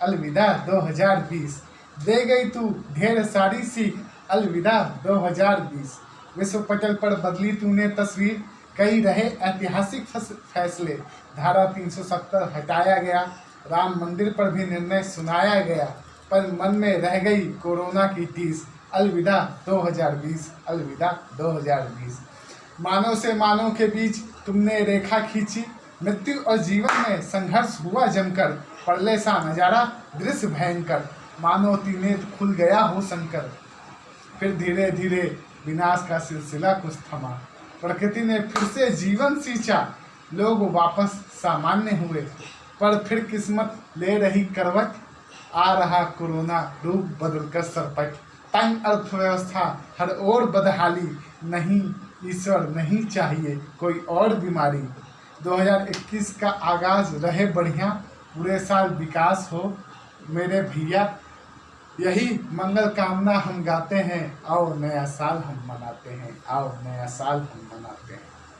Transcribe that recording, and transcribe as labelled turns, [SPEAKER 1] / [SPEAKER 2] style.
[SPEAKER 1] अलविदा 2020 दे गई तू ढेर सारी सीख, अलविदा 2020 विश्व पटल पर बदली तूने तस्वीर, कई रहे ऐतिहासिक फैसले। धारा 370 हटाया गया, राम मंदिर पर भी निर्णय सुनाया गया, पर मन में रह गई कोरोना की टीस। अलविदा 2020 अलविदा 2020 मानव से मानव के बीच तुमने रेखा खींची मृत्यु और जीवन में संघर्ष हुआ जमकर, पड़ले सा नज़ारा दृश्य भयंकर मानो तीनेत खुल गया हो शंकर फिर धीरे धीरे विनाश का सिलसिला कुछ थमा। प्रकृति ने फिर से जीवन सींचा। लोग वापस सामान्य हुए। पर फिर किस्मत ले रही करवट, आ रहा कोरोना रूप बदलकर सरपट। तंग अर्थव्यवस्था हर ओर बदहाली। नहीं, ईश्वर नहीं चाहिए कोई और बीमारी। 2021 का आगाज़ रहे बढ़िया, पूरे साल विकास हो, मेरे भैया। यही मंगल कामना हम गाते हैं और नया साल हम मनाते हैं और नया साल हम मनाते हैं।